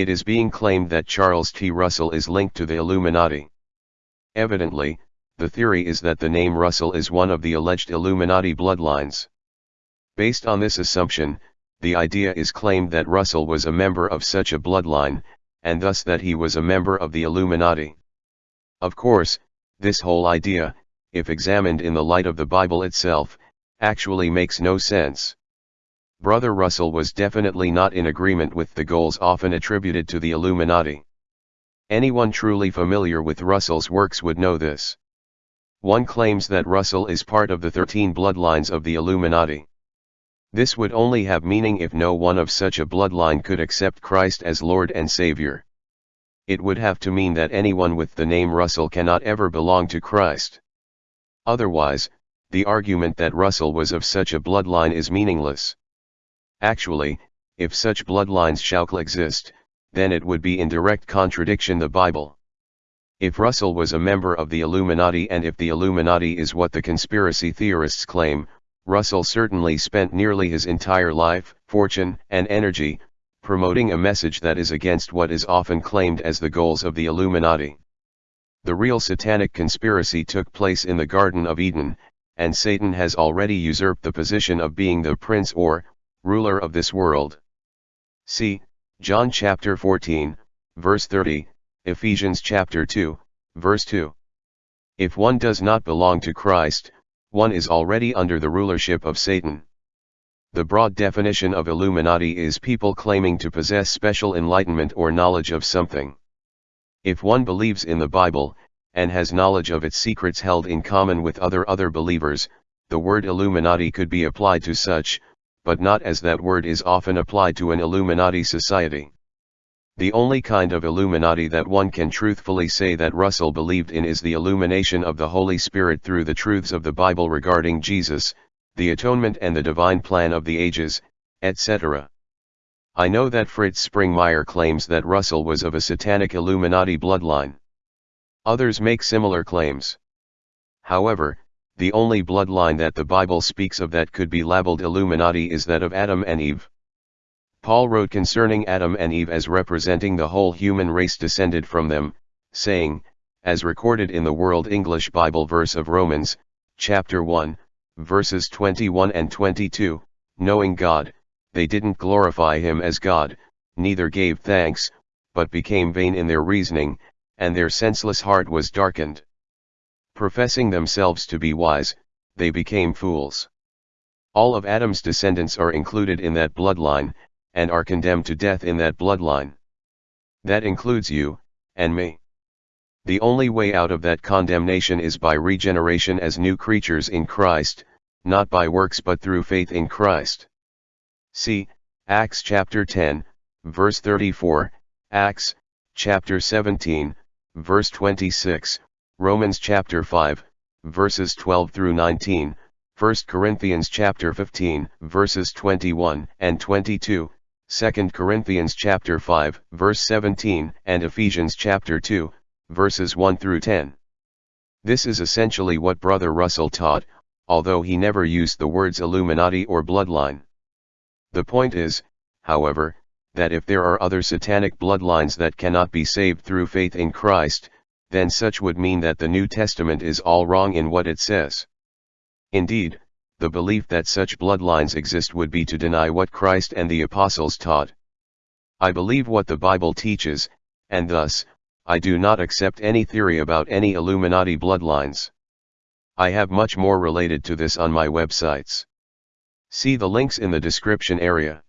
it is being claimed that Charles T. Russell is linked to the Illuminati. Evidently, the theory is that the name Russell is one of the alleged Illuminati bloodlines. Based on this assumption, the idea is claimed that Russell was a member of such a bloodline, and thus that he was a member of the Illuminati. Of course, this whole idea, if examined in the light of the Bible itself, actually makes no sense. Brother Russell was definitely not in agreement with the goals often attributed to the Illuminati. Anyone truly familiar with Russell's works would know this. One claims that Russell is part of the 13 bloodlines of the Illuminati. This would only have meaning if no one of such a bloodline could accept Christ as Lord and Savior. It would have to mean that anyone with the name Russell cannot ever belong to Christ. Otherwise, the argument that Russell was of such a bloodline is meaningless. Actually, if such bloodlines shall exist, then it would be in direct contradiction the Bible. If Russell was a member of the Illuminati and if the Illuminati is what the conspiracy theorists claim, Russell certainly spent nearly his entire life, fortune, and energy, promoting a message that is against what is often claimed as the goals of the Illuminati. The real satanic conspiracy took place in the Garden of Eden, and Satan has already usurped the position of being the prince or, ruler of this world. See, John chapter 14, verse 30, Ephesians chapter 2, verse 2. If one does not belong to Christ, one is already under the rulership of Satan. The broad definition of Illuminati is people claiming to possess special enlightenment or knowledge of something. If one believes in the Bible, and has knowledge of its secrets held in common with other other believers, the word Illuminati could be applied to such, but not as that word is often applied to an Illuminati society. The only kind of Illuminati that one can truthfully say that Russell believed in is the illumination of the Holy Spirit through the truths of the Bible regarding Jesus, the atonement and the divine plan of the ages, etc. I know that Fritz Springmeier claims that Russell was of a satanic Illuminati bloodline. Others make similar claims. However, the only bloodline that the Bible speaks of that could be labeled Illuminati is that of Adam and Eve. Paul wrote concerning Adam and Eve as representing the whole human race descended from them, saying, as recorded in the World English Bible verse of Romans, chapter 1, verses 21 and 22, knowing God, they didn't glorify him as God, neither gave thanks, but became vain in their reasoning, and their senseless heart was darkened. Professing themselves to be wise, they became fools. All of Adam's descendants are included in that bloodline, and are condemned to death in that bloodline. That includes you, and me. The only way out of that condemnation is by regeneration as new creatures in Christ, not by works but through faith in Christ. See, Acts chapter 10, verse 34, Acts, chapter 17, verse 26, Romans chapter 5, verses 12 through 19, 1 Corinthians chapter 15, verses 21 and 22, 2 Corinthians chapter 5, verse 17, and Ephesians chapter 2, verses 1 through 10. This is essentially what Brother Russell taught, although he never used the words Illuminati or bloodline. The point is, however, that if there are other satanic bloodlines that cannot be saved through faith in Christ, then such would mean that the New Testament is all wrong in what it says. Indeed, the belief that such bloodlines exist would be to deny what Christ and the apostles taught. I believe what the Bible teaches, and thus, I do not accept any theory about any Illuminati bloodlines. I have much more related to this on my websites. See the links in the description area.